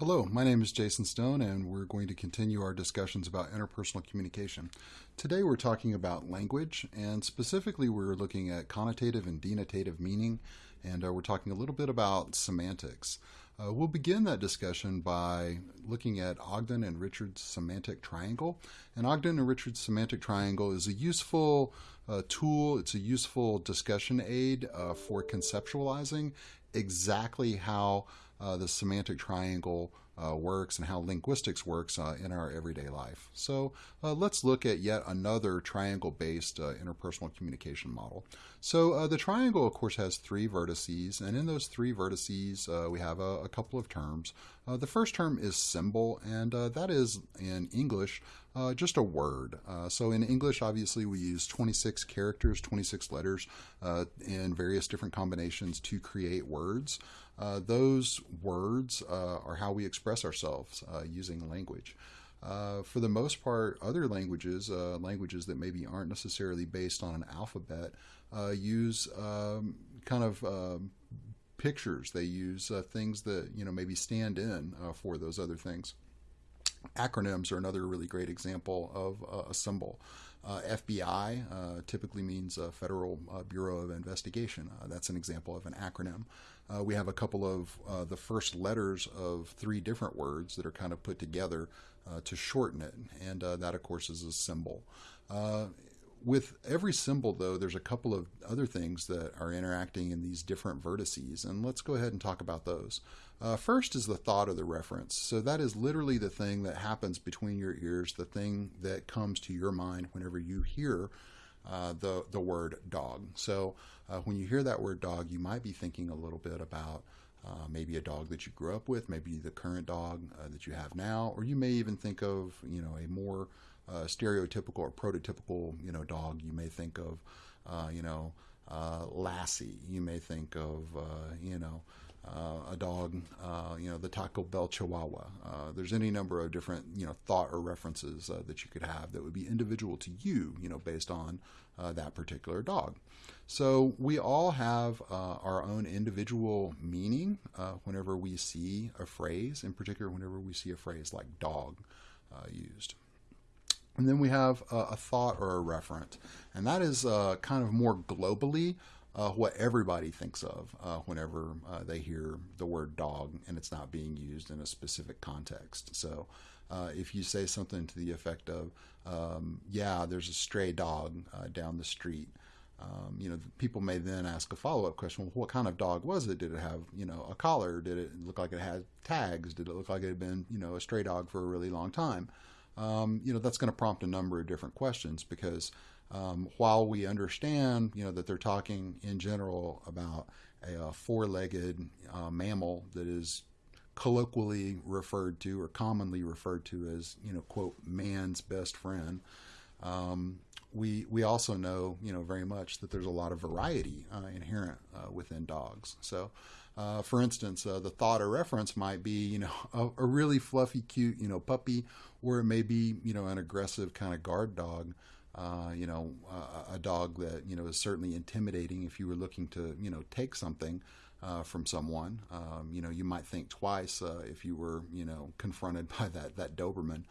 Hello, my name is Jason Stone, and we're going to continue our discussions about interpersonal communication. Today we're talking about language, and specifically we're looking at connotative and denotative meaning, and uh, we're talking a little bit about semantics. Uh, we'll begin that discussion by looking at Ogden and Richards' semantic triangle. And Ogden and Richards' semantic triangle is a useful uh, tool, it's a useful discussion aid uh, for conceptualizing exactly how uh, the semantic triangle uh, works and how linguistics works uh, in our everyday life. So uh, let's look at yet another triangle-based uh, interpersonal communication model. So uh, the triangle, of course, has three vertices, and in those three vertices, we have a, a, couple of terms. the first term is symbol, and that is in English uh, just a word. Uh, so in English, obviously, we use 26 characters, 26 letters uh, in various different combinations to create words. Uh, those words uh, are how we express ourselves uh, using language. for the most part, other languages, languages that maybe aren't necessarily based on an alphabet, use um, kind of um, pictures. They use things that you know maybe stand in for those other things. Acronyms are another really great example of uh, a symbol. Uh, FBI uh, typically means Federal uh, Bureau of Investigation. Uh, that's an example of an acronym. Uh, we have a couple of the first letters of three different words that are kind of put together to shorten it, and that, of course, is a symbol with every symbol, though, there's a couple of other things that are interacting in these different vertices, and let's go ahead and talk about those. Uh, first is the thought of the reference. So that is literally the thing that happens between your ears, the thing that comes to your mind whenever you hear uh, the, the word dog. So uh, when you hear that word dog, you might be thinking a little bit about uh, maybe a dog that you grew up with, maybe the current dog uh, that you have now, or you may even think of, you know, a more uh, stereotypical or prototypical, you know, dog. You may think of, uh, you know, uh, Lassie. You may think of, uh, you know, uh, a dog, uh, you know, the Taco Bell Chihuahua. there's any number of different, you know, thought or references that you could have that would be individual to you, you know, based on that particular dog. So we all have our own individual meaning whenever we see a phrase, in particular, whenever we see a phrase like dog used. And then we have uh, a thought or a referent. And that is uh, kind of more globally uh, what everybody thinks of uh, whenever uh, they hear the word dog and it's not being used in a specific context. So uh, if you say something to the effect of, um, yeah, there's a stray dog down the street, um, you know, people may then ask a follow-up question. Well, what kind of dog was it? Did it have, you know, a collar? Did it look like it had tags? Did it look like it had been, you know, a stray dog for a really long time? Um, you know, that's going to prompt a number of different questions because um, while we understand, you know, that they're talking in general about a, a four-legged uh, mammal that is colloquially referred to or commonly referred to as, you know, quote, man's best friend, um, we we also know you know very much that there's a lot of variety uh, inherent uh, within dogs. So, uh, for instance, uh, the thought or reference might be you know a, a, really fluffy, cute you know puppy, or it may be you know an aggressive kind of guard dog. Uh, you know, a dog that you know is certainly intimidating if you were looking to you know take something. Uh, from someone. Um, you know, you might think twice if you were, you know, confronted by that that Doberman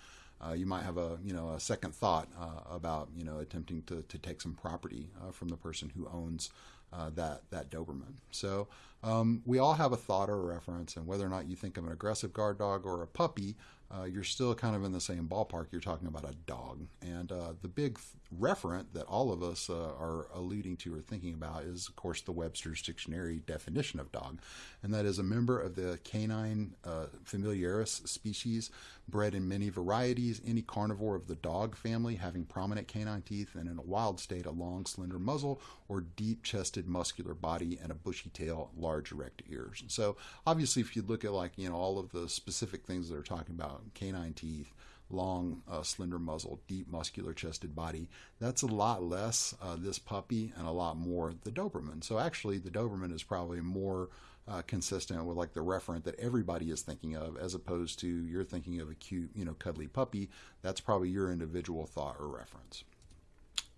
uh, you might have a you know a second thought uh, about you know attempting to, to take some property uh, from the person who owns uh, that that Doberman. So um, we all have a thought or a reference, and whether or not you think of an aggressive guard dog or a puppy, uh, you're still kind of in the same ballpark. You're talking about a dog, and uh, the big referent that all of us uh, are alluding to or thinking about is, of course, the Webster's Dictionary definition of dog, and that is a member of the canine uh, familiaris species, bred in many varieties, any carnivore of the dog family having prominent canine teeth, and in a wild state, a long, slender muzzle or deep-chested, muscular body and a bushy tail, erect ears. So, obviously, if you look at like you know all of the specific things that are talking about canine teeth long, uh, slender muzzle, deep, muscular chested body. That's a lot less uh, this puppy and a lot more the Doberman. So actually, the Doberman is probably more uh, consistent with like the referent that everybody is thinking of, as opposed to you're thinking of a cute, you know, cuddly puppy. That's probably your individual thought or reference.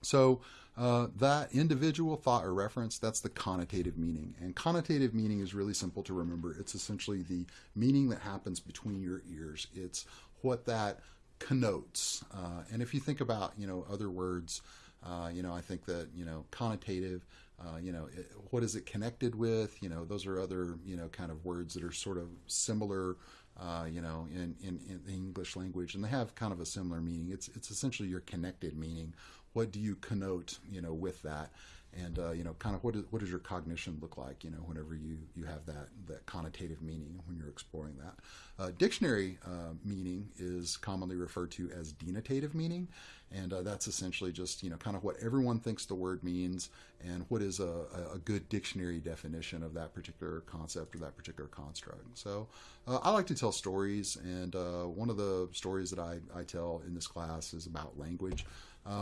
So uh, that individual thought or reference, that's the connotative meaning. And connotative meaning is really simple to remember. It's essentially the meaning that happens between your ears. It's what that connotes. Uh, and if you think about, you know, other words, uh, you know, I think that, you know, connotative, uh, you know, it, what is it connected with? You know, those are other, you know, kind of words that are sort of similar uh, you know, in, in, in, the English language, and they have kind of a similar meaning. It's it's essentially your connected meaning, what do you connote, you know, with that? And uh, you know, kind of what, is, what does your cognition look like? You know, whenever you, you have that that connotative meaning when you're exploring that. Uh, dictionary uh, meaning is commonly referred to as denotative meaning, and uh, that's essentially just you know kind of what everyone thinks the word means and what is a, a good dictionary definition of that particular concept or that particular construct. So uh, I like to tell stories, and uh, one of the stories that I, I tell in this class is about language.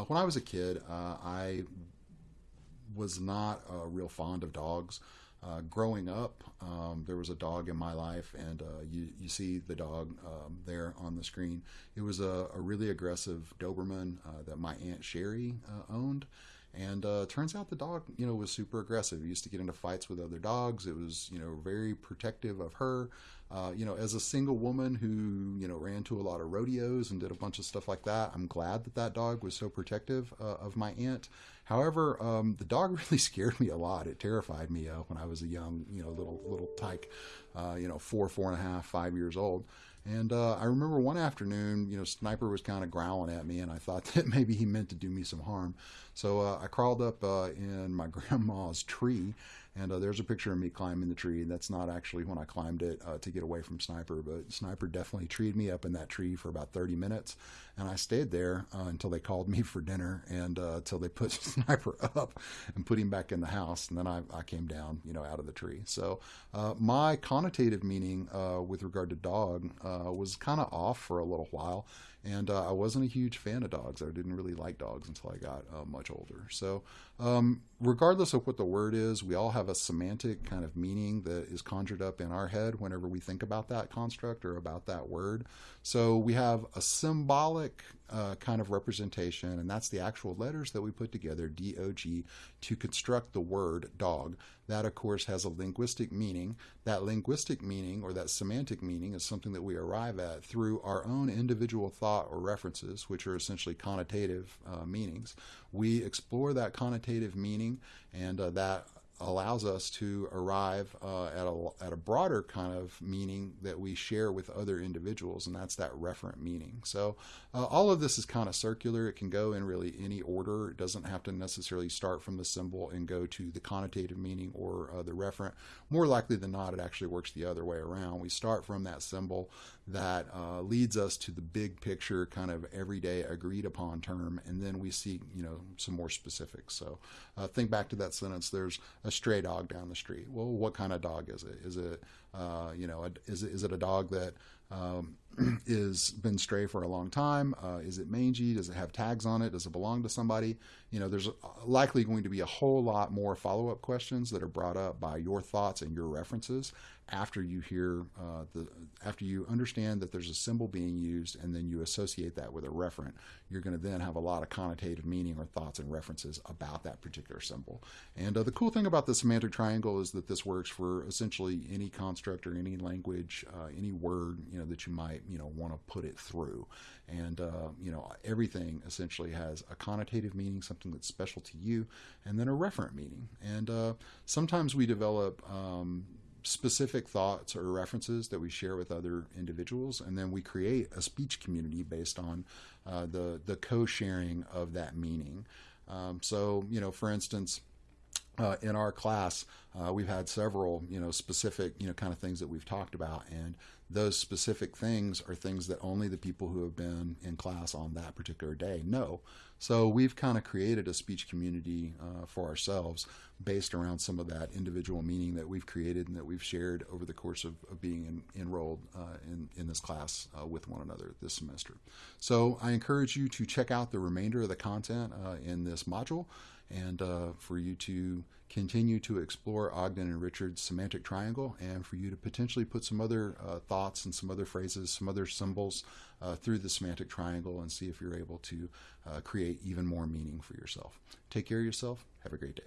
When I was a kid, I was not uh, real fond of dogs. Uh, growing up, um, there was a dog in my life, and uh, you, you see the dog um, there on the screen. It was a, a really aggressive Doberman uh, that my Aunt Sherry owned. And uh, turns out the dog, you know, was super aggressive. He used to get into fights with other dogs. It was, you know, very protective of her. Uh, you know, as a single woman who, you know, ran to a lot of rodeos and did a bunch of stuff like that, I'm glad that that dog was so protective uh, of my aunt. However, um, the dog really scared me a lot. It terrified me uh, when I was a young, you know, little little tyke, uh, you know, four, four and a half, five years old. And uh, I remember one afternoon, you know, Sniper was kind of growling at me, and I thought that maybe he meant to do me some harm. So uh, I crawled up uh, in my grandma's tree and uh, there's a picture of me climbing the tree. And that's not actually when I climbed it uh, to get away from Sniper, but Sniper definitely treed me up in that tree for about 30 minutes. And I stayed there uh, until they called me for dinner and uh, until they put Sniper up and put him back in the house. And then I, I came down, you know, out of the tree. So uh, my connotative meaning uh, with regard to dog was kind of off for a little while and uh, I wasn't a huge fan of dogs. I didn't really like dogs until I got uh, much older. So, um, regardless of what the word is, we all have a semantic kind of meaning that is conjured up in our head whenever we think about that construct or about that word. So, we have a symbolic uh, kind of representation, and that's the actual letters that we put together, D O G, to construct the word dog. That, of course, has a linguistic meaning. That linguistic meaning or that semantic meaning is something that we arrive at through our own individual thought or references, which are essentially connotative uh, meanings. We explore that connotative meaning, and uh, that allows us to arrive uh, at, a, at a broader kind of meaning that we share with other individuals, and that's that referent meaning. So, uh, all of this is kind of circular. It can go in really any order. It doesn't have to necessarily start from the symbol and go to the connotative meaning or uh, the referent. More likely than not, it actually works the other way around. We start from that symbol that uh, leads us to the big picture, kind of everyday agreed upon term, and then we see, you know, some more specifics. So, uh, think back to that sentence. There's a stray dog down the street. Well, what kind of dog is it? Is it, uh, you know, a, is it is it a dog that um, is been stray for a long time? Uh, is it mangy? Does it have tags on it? Does it belong to somebody? You know, there's likely going to be a whole lot more follow up questions that are brought up by your thoughts and your references after you hear uh, the after you understand that there's a symbol being used and then you associate that with a referent you're going to then have a lot of connotative meaning or thoughts and references about that particular symbol and uh, the cool thing about the semantic triangle is that this works for essentially any construct or any language uh, any word you know that you might you know want to put it through and uh, you know everything essentially has a connotative meaning something that's special to you and then a referent meaning and uh, sometimes we develop um, specific thoughts or references that we share with other individuals, and then we create a speech community based on uh, the the co-sharing of that meaning. Um, so, you know, for instance, uh, in our class, uh, we've had several, you know, specific, you know, kind of things that we've talked about, and those specific things are things that only the people who have been in class on that particular day know. So we've kind of created a speech community uh, for ourselves based around some of that individual meaning that we've created and that we've shared over the course of, of being in, enrolled uh, in, in this class uh, with one another this semester. So I encourage you to check out the remainder of the content uh, in this module and uh, for you to continue to explore Ogden and Richards' semantic triangle and for you to potentially put some other uh, thoughts and some other phrases, some other symbols uh, through the semantic triangle and see if you're able to uh, create even more meaning for yourself. Take care of yourself. Have a great day.